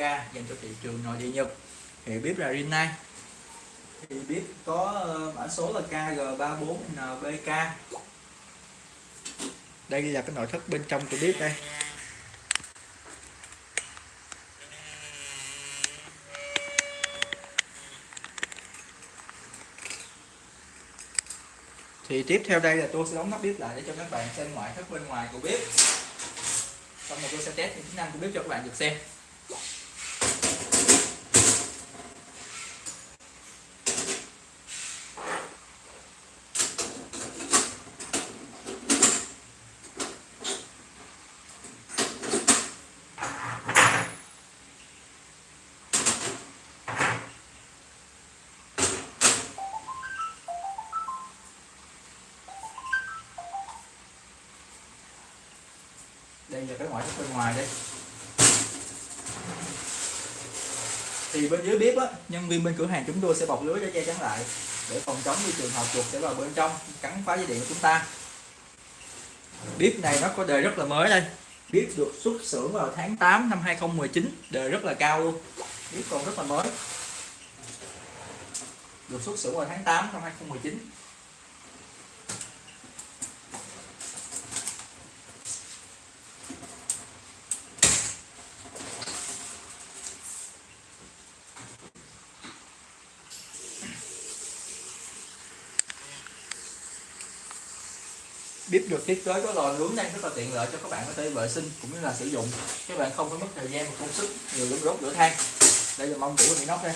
ga dành cho thị trường nội địa Nhật. Thì bếp là Rinnai thì bếp có ờ, mã số là KG34NBK đây là cái nội thất bên trong của bếp đây. Thì tiếp theo đây là tôi sẽ đóng nắp bếp lại để cho các bạn xem ngoại thất bên ngoài của bếp. Xong rồi tôi sẽ test những tính năng của bếp cho các bạn được xem đây cái ngoại thất bên ngoài đây thì bên dưới bếp á, nhân viên bên cửa hàng chúng tôi sẽ bọc lưới để che chắn lại, để phòng chống như trường hợp chuột sẽ vào bên trong, cắn phá dây điện của chúng ta. Bếp này nó có đời rất là mới đây. Bếp được xuất xưởng vào tháng 8 năm 2019 đời rất là cao luôn. Bếp còn rất là mới. Được xuất xưởng vào tháng 8 năm 2019 bếp được thiết kế có lò nướng đây rất là tiện lợi cho các bạn có thể vệ sinh cũng như là sử dụng. Các bạn không phải mất thời gian và công sức nhiều lúc đốt lửa than. Đây là mong tủ của nóc đây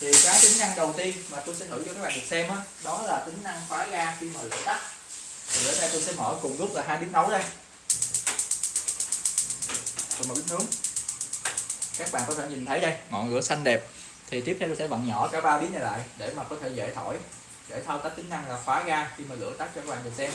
thì cái tính năng đầu tiên mà tôi sẽ thử cho các bạn được xem đó, đó là tính năng khóa ga khi mà lửa tắt. Thì ở đây tôi sẽ mở cùng lúc là hai bếp nấu đây. Rồi một bếp nướng. Các bạn có thể nhìn thấy đây ngọn lửa xanh đẹp. Thì tiếp theo tôi sẽ vặn nhỏ cả ba bếp này lại để mà có thể dễ thổi để thao tác tính năng là khóa ga khi mà lửa tắt cho các bạn được xem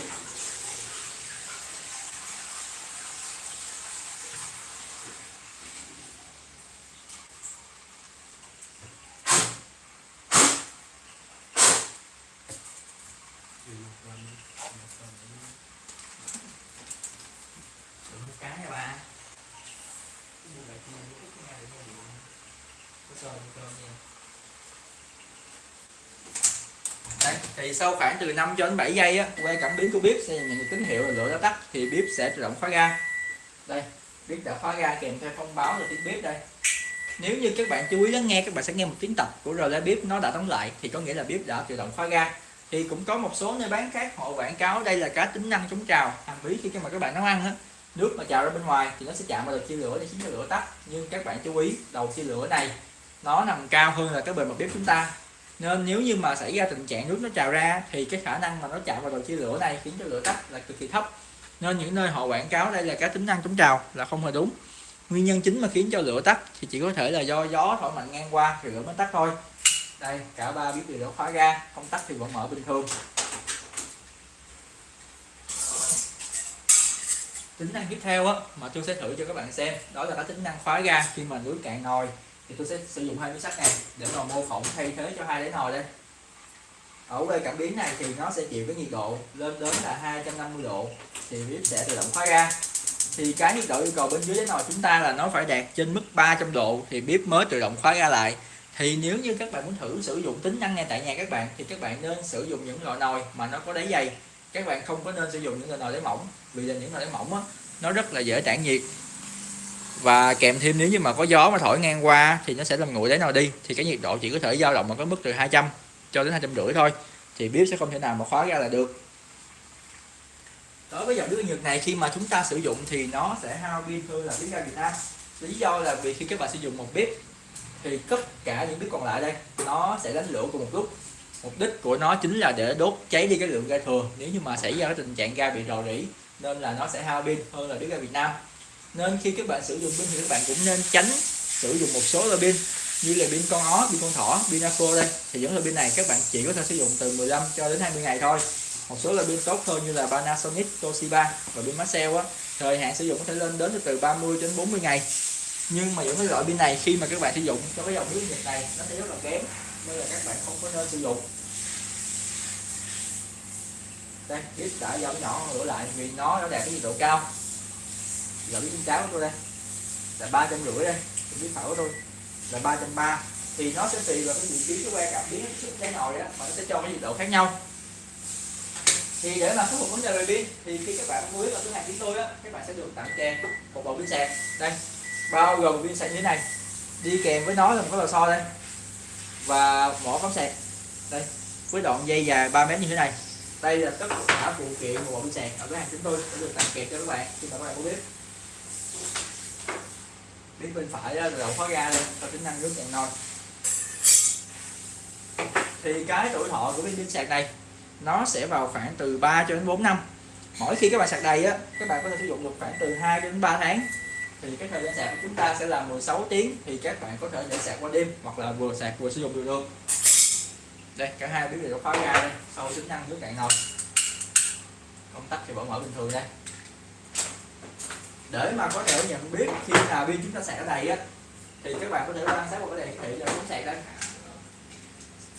Đừng một cái nha ba Đấy, Đây, thì sau khoảng từ 5 cho đến 7 giây á, quay cảm biến của bếp sẽ nhận tín hiệu là lửa đã tắt thì bếp sẽ tự động khóa ga. Đây, bếp đã khóa ga kèm theo thông báo là tiếng bếp đây. Nếu như các bạn chú ý lắng nghe các bạn sẽ nghe một tiếng tập của relay bếp nó đã đóng lại thì có nghĩa là bếp đã tự động khóa ga. Thì cũng có một số nơi bán khác họ quảng cáo đây là cá tính năng chống trào. Hàm ý khi mà các bạn nấu ăn á, nước mà trào ra bên ngoài thì nó sẽ chạm vào đầu chia lửa để khiến cho lửa tắt. Nhưng các bạn chú ý, đầu chia lửa này nó nằm cao hơn là cái bề mặt bếp chúng ta. Nên nếu như mà xảy ra tình trạng nước nó trào ra thì cái khả năng mà nó chạm vào đầu chia lửa này khiến cho lửa tắt là cực kỳ thấp. Nên những nơi họ quảng cáo đây là cái tính năng chống trào là không hề đúng. Nguyên nhân chính mà khiến cho lửa tắt thì chỉ có thể là do gió thổi mạnh ngang qua thì lửa mới tắt thôi. Đây, cả ba bếp đều đã khóa ga không tắt thì vẫn mở bình thường. Tính năng tiếp theo á, mà tôi sẽ thử cho các bạn xem, đó là cái tính năng khóa ga khi mà nước cạn nồi thì tôi sẽ sử dụng hai miếng sắt này để mà mô phỏng thay thế cho hai đáy nồi đây. Ở đây cảm biến này thì nó sẽ chịu cái nhiệt độ lên đến là 250 độ thì bếp sẽ tự động khóa ra. thì cái nhiệt độ yêu cầu bên dưới đáy nồi chúng ta là nó phải đạt trên mức 300 độ thì bếp mới tự động khóa ra lại. Thì nếu như các bạn muốn thử sử dụng tính năng ngay tại nhà các bạn thì các bạn nên sử dụng những loại nồi mà nó có đáy dày. Các bạn không có nên sử dụng những loại nồi đáy mỏng vì là những loại đáy mỏng á, nó rất là dễ tản nhiệt và kèm thêm nếu như mà có gió mà thổi ngang qua thì nó sẽ làm nguội đáy nồi đi. Thì cái nhiệt độ chỉ có thể dao động ở cái mức từ 200 cho đến hai trăm rưỡi thôi. Thì bếp sẽ không thể nào mà khóa ra là được. Đối với dòng bếp nhiệt này, khi mà chúng ta sử dụng thì nó sẽ hao pin hơn là bếp ga Việt Nam. Lý do là vì khi các bạn sử dụng một bếp thì tất cả những bếp còn lại đây, nó sẽ đánh lửa cùng một lúc. Mục đích của nó chính là để đốt cháy đi cái lượng ga thừa. Nếu như mà xảy ra cái tình trạng ga bị rò rỉ, nên là nó sẽ hao pin hơn là bếp ga Việt Nam nên khi các bạn sử dụng pin thì các bạn cũng nên tránh sử dụng một số loại pin như là pin con ó, pin con thỏ, pin Aco đây. Thì những loại pin này các bạn chỉ có thể sử dụng từ 15 cho đến 20 ngày thôi. Một số loại pin tốt hơn như là Panasonic, Toshiba và pin Maxell á thời hạn sử dụng có thể lên đến từ 30 đến 40 ngày. Nhưng mà những cái loại pin này khi mà các bạn sử dụng cho cái dòng nước nhiệt này nó sẽ rất là kém nên là các bạn không có nên sử dụng. Đây bếp đã giảm nhỏ lửa lại vì nó đã đạt cái nhiệt độ cao giờ biết cháo của tôi đây. Là ba trăm rưỡi đây bếp phẩu của tôi. Là 330 thì nó sẽ tùy vào cái vị trí cái que cảm biến cái nồi đó mà nó sẽ cho cái nhiệt độ khác nhau. Thì để mà khắc phục vấn đề về pin, thì khi các bạn mua ở cửa hàng chúng tôi á, các bạn sẽ được tặng kèm một bộ pin sạc. Đây, bao gồm pin sạc như thế này. Đi kèm với nó là một cái lò xo đây. Và mỏ cắm sạc. Đây, với đoạn dây dài 3 mét như thế này. Đây là tất cả phụ kiện của bộ pin sạc ở cửa hàng chúng tôi sẽ được tặng kèm cho các bạn, khi mà các bạn muốn biết bếp bên phải đó, đầu khóa ga lên, có tính năng nước cạn nồi thì cái tuổi thọ của pin sạc này nó sẽ vào khoảng từ 3 cho đến 4 năm. Mỗi khi các bạn sạc đầy á các bạn có thể sử dụng được khoảng từ 2 đến 3 tháng. Thì cái thời gian sạc của chúng ta sẽ là 16 tiếng thì các bạn có thể để sạc qua đêm hoặc là vừa sạc vừa sử dụng được luôn. Đây cả hai biến đều khóa ga đây sau tính năng nước cạn nồi công tắc thì vẫn mở bình thường đây để mà có thể nhận biết khi nào pin chúng ta sạc ở đầy á, thì các bạn có thể quan sát một cái đèn hiển thị là chúng sạc đây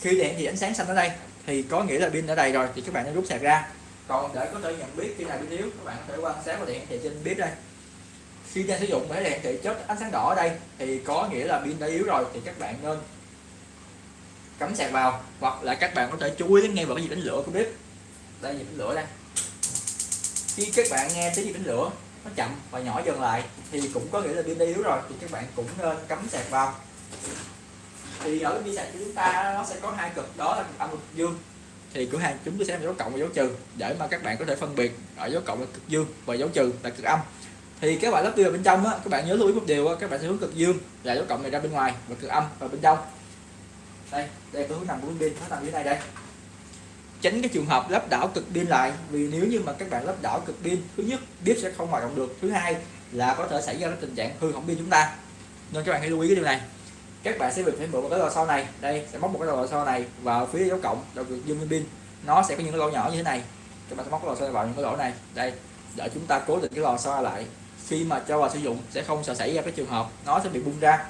khi đèn thì ánh sáng xanh ở đây, thì có nghĩa là pin ở đây rồi thì các bạn nên rút sạc ra. Còn để có thể nhận biết khi nào pin yếu, các bạn có thể quan sát vào đèn hiển thị trên bếp đây. Khi đang sử dụng cái đèn thị chớp ánh sáng đỏ ở đây, thì có nghĩa là pin đã yếu rồi thì các bạn nên cắm sạc vào, hoặc là các bạn có thể chú ý đến nghe vào cái gì đánh lửa của bếp. Đây nhịp đánh lửa đây. Khi các bạn nghe tiếng nhịp đánh lửa nó chậm và nhỏ dần lại. Thì cũng có nghĩa là pin đã yếu rồi, thì các bạn cũng nên cắm sạc vào. Thì ở pin sạc của chúng ta nó sẽ có hai cực, đó là cực âm cực dương. Thì cửa hàng chúng tôi sẽ dấu cộng và dấu trừ, để mà các bạn có thể phân biệt ở dấu cộng là cực dương và dấu trừ là cực âm. Thì các bạn lắp tiêu bên trong á, các bạn nhớ lưu ý một điều á, các bạn sẽ hướng cực dương là dấu cộng này ra bên ngoài và cực âm vào bên trong. Đây đây tôi hướng nằm của pin, nó nằm dưới này đây tránh cái trường hợp lắp đảo cực pin lại. Vì nếu như mà các bạn lắp đảo cực pin, thứ nhất, bếp sẽ không hoạt động được. Thứ hai là có thể xảy ra cái tình trạng hư hỏng pin chúng ta. Nên các bạn hãy lưu ý cái điều này. Các bạn sẽ việc phải mượn một cái lò xo này. Đây, sẽ móc một cái lò xo này vào phía dấu cộng, đầu cực dương pin. Nó sẽ có những cái lỗ nhỏ như thế này. Các bạn sẽ móc cái lò xo vào những cái lỗ này. Đây, để chúng ta cố định cái lò xo lại. Khi mà cho vào sử dụng, sẽ không sợ xảy ra cái trường hợp nó sẽ bị bung ra.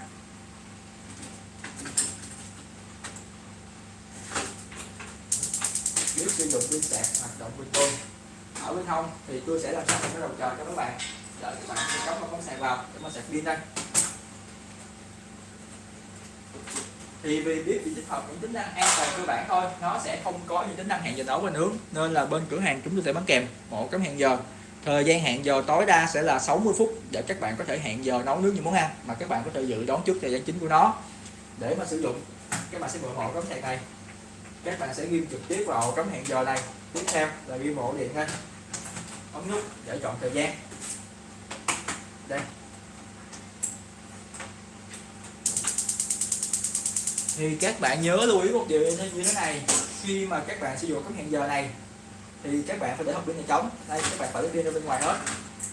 Nếu sử dụng pin sạc hoạt động bình thường ở bên hông thì tôi sẽ làm sạch cái đầu chờ cho các bạn. Đợi các bạn cắm một con sạc vào để mà sạc pin đây. Thì vì biết chỉ tích hợp những tính năng an toàn cơ bản thôi, nó sẽ không có những tính năng hẹn giờ nấu và nướng, nên là bên cửa hàng chúng tôi sẽ bán kèm một cái hẹn giờ. Thời gian hẹn giờ tối đa sẽ là 60 phút để các bạn có thể hẹn giờ nấu nướng những món ăn mà các bạn có thể dự đoán trước thời gian chính của nó. Để mà sử dụng, các bạn sẽ mở hộ cái sạc này các bạn sẽ ghim trực tiếp vào ổ cắm hẹn giờ này. Tiếp theo là ghim ổ điện ha. Ống nút để chọn thời gian. Đây. Thì các bạn nhớ lưu ý một điều như thế này. Khi mà các bạn sử dụng cắm hẹn giờ này thì các bạn phải để hộp pin này trống đây các bạn phải để pin ra bên ngoài hết.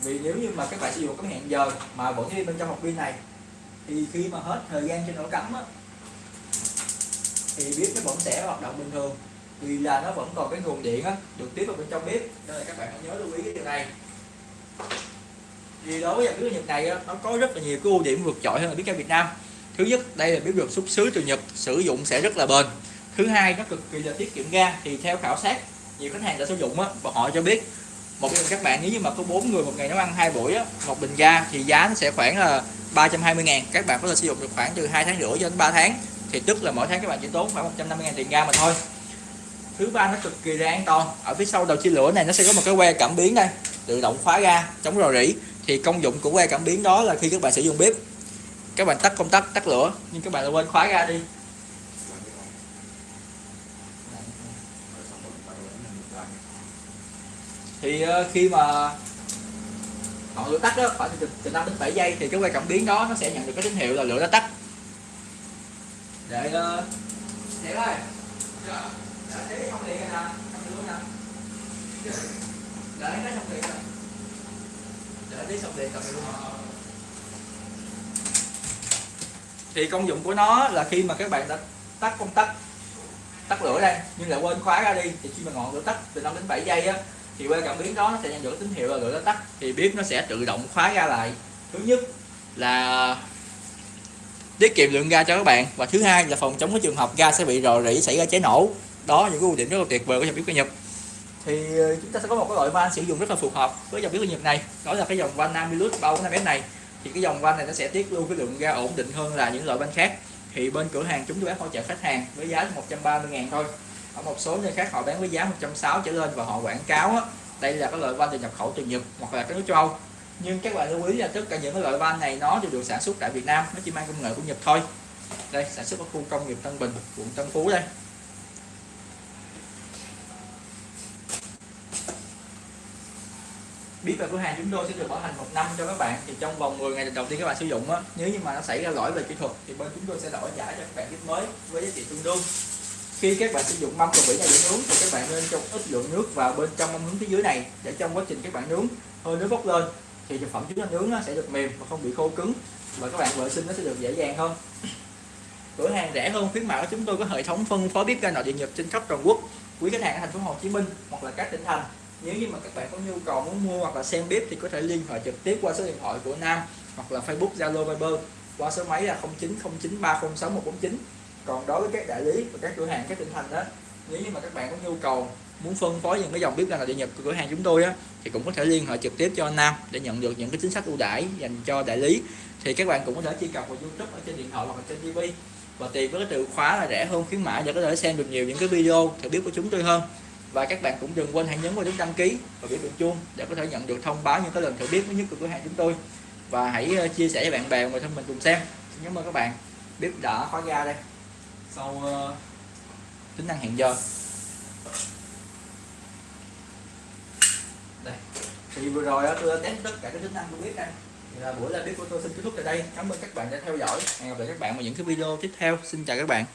Vì nếu như mà các bạn sử dụng cắm hẹn giờ mà vẫn đi bên trong hộp pin này thì khi mà hết thời gian trên ổ cắm á, thì bếp nó vẫn sẽ hoạt động bình thường. Vì là nó vẫn còn cái nguồn điện á, được tiếp vào bên trong bếp. Nên là các bạn hãy nhớ lưu ý cái điều này. Thì đối với dòng bếp Nhật này á, nó có rất là nhiều cái ưu điểm vượt trội hơn là bếp ga Việt Nam. Thứ nhất đây là bếp được xuất xứ từ Nhật sử dụng sẽ rất là bền. Thứ hai nó cực kỳ là tiết kiệm ga thì theo khảo sát nhiều khách hàng đã sử dụng á và họ cho biết một bình các bạn nếu như mà có bốn người một ngày nấu ăn hai buổi á một bình ga thì giá nó sẽ khoảng là 320 ngàn. Các bạn có thể sử dụng được khoảng từ 2 tháng rưỡi cho đến 3 tháng thì tức là mỗi tháng các bạn chỉ tốn khoảng 150 ngàn tiền ga mà thôi. Thứ ba nó cực kỳ là an toàn. Ở phía sau đầu chia lửa này nó sẽ có một cái que cảm biến đây tự động khóa ga chống rò rỉ. Thì công dụng của que cảm biến đó là khi các bạn sử dụng bếp các bạn tắt công tắc tắt lửa nhưng các bạn quên khóa ga đi. Thì ờ, khi mà ngọn lửa tắt đó khoảng từ, từ 5 đến 7 giây thì cái que cảm biến đó nó sẽ nhận được cái tín hiệu là lửa đã tắt để uh, để ơi để không điện nè không điện nè để nó không điện nè để tí xong điện cầm luôn. Thì công dụng của nó là khi mà các bạn đã tắt công tắc tắt lửa đây nhưng lại quên khóa ra đi thì khi mà ngọn lửa tắt từ 5 đến 7 giây á thì qua cảm biến đó nó sẽ nhận được tín hiệu là lửa đã tắt. Thì bếp nó sẽ tự động khóa ra lại. Thứ nhất là tiết kiệm lượng ga cho các bạn. Và thứ hai là phòng chống cái trường hợp ga sẽ bị rò rỉ xảy ra cháy nổ. Đó những cái ưu điểm rất là tuyệt vời của dòng bếp ga Nhật. Thì ờ, chúng ta sẽ có một cái loại van sử dụng rất là phù hợp với dòng bếp ga Nhật này. Đó là cái dòng van Namilus 345S này. Thì cái dòng van này nó sẽ tiết lưu cái lượng ga ổn định hơn là những loại van khác. Thì bên cửa hàng chúng tôi bán hỗ trợ khách hàng với giá 130 ngàn thôi. Ở một số nơi khác họ bán với giá 160 trở lên và họ quảng cáo á, đây là cái loại van từ nhập khẩu từ Nhật hoặc là các nước châu Âu nhưng các bạn lưu ý là tất cả những cái loại van này nó đều được sản xuất tại Việt Nam, nó chỉ mang công nghệ của Nhật thôi. Đây, sản xuất ở khu công nghiệp Tân Bình, quận Tân Phú đây. Biết về cửa hàng chúng tôi sẽ được bảo hành một năm cho các bạn. Thì trong vòng 10 ngày đầu tiên các bạn sử dụng á, nếu như mà nó xảy ra lỗi về kỹ thuật, thì bên chúng tôi sẽ đổi trả cho các bạn bếp mới với giá trị tương đương. Khi các bạn sử dụng mâm và vỉ này để nướng, thì các bạn nên cho ít lượng nước vào bên trong mâm nướng phía dưới này, để trong quá trình các bạn nướng, hơi nước bốc lên thì thực phẩm chúng ta nướng nó sẽ được mềm và không bị khô cứng. Và các bạn vệ sinh nó sẽ được dễ dàng hơn. Cửa hàng rẻ hơn, khuyến mại của chúng tôi có hệ thống phân phối bếp ga nội địa nhập trên khắp toàn quốc. Quý khách hàng ở thành phố Hồ Chí Minh hoặc là các tỉnh thành. Nếu như mà các bạn có nhu cầu muốn mua hoặc là xem bếp thì có thể liên hệ trực tiếp qua số điện thoại của Nam hoặc là Facebook, Zalo, Viber qua số máy là 0909306149 còn đối với các đại lý và các cửa hàng các tỉnh thành đó, nếu như mà các bạn có nhu cầu muốn phân phối những cái dòng bếp ga nội địa nhập của cửa hàng chúng tôi á thì cũng có thể liên hệ trực tiếp cho anh Nam để nhận được những cái chính sách ưu đãi dành cho đại lý. Thì các bạn cũng có thể truy cập vào YouTube ở trên điện thoại hoặc là trên TV và tìm với cái từ khóa là rẻ hơn khuyến mãi để có thể xem được nhiều những cái video thử bếp của chúng tôi hơn. Và các bạn cũng đừng quên hãy nhấn vào nút đăng ký và biểu tượng chuông để có thể nhận được thông báo những cái lần thử bếp mới nhất của cửa hàng chúng tôi. Và hãy ờ, chia sẻ với bạn bè và thân mình cùng xem. Xin cảm ơn các bạn. Bếp đã khóa ga đây. Sau uh, tính năng hẹn giờ đây thì vừa rồi tôi đã test tất cả các tính năng của bếp đây thì là buổi live bếp của tôi xin kết thúc tại đây. Cảm ơn các bạn đã theo dõi. Hẹn gặp lại các bạn vào những cái video tiếp theo. Xin chào các bạn.